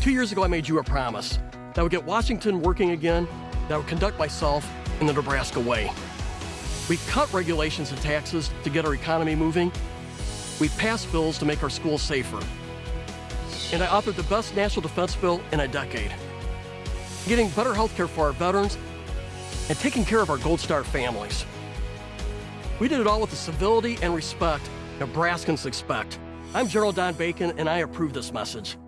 Two years ago, I made you a promise that I would get Washington working again, that I would conduct myself in the Nebraska way. We cut regulations and taxes to get our economy moving. We passed bills to make our schools safer. And I authored the best national defense bill in a decade. Getting better health care for our veterans and taking care of our Gold Star families. We did it all with the civility and respect Nebraskans expect. I'm General Don Bacon, and I approve this message.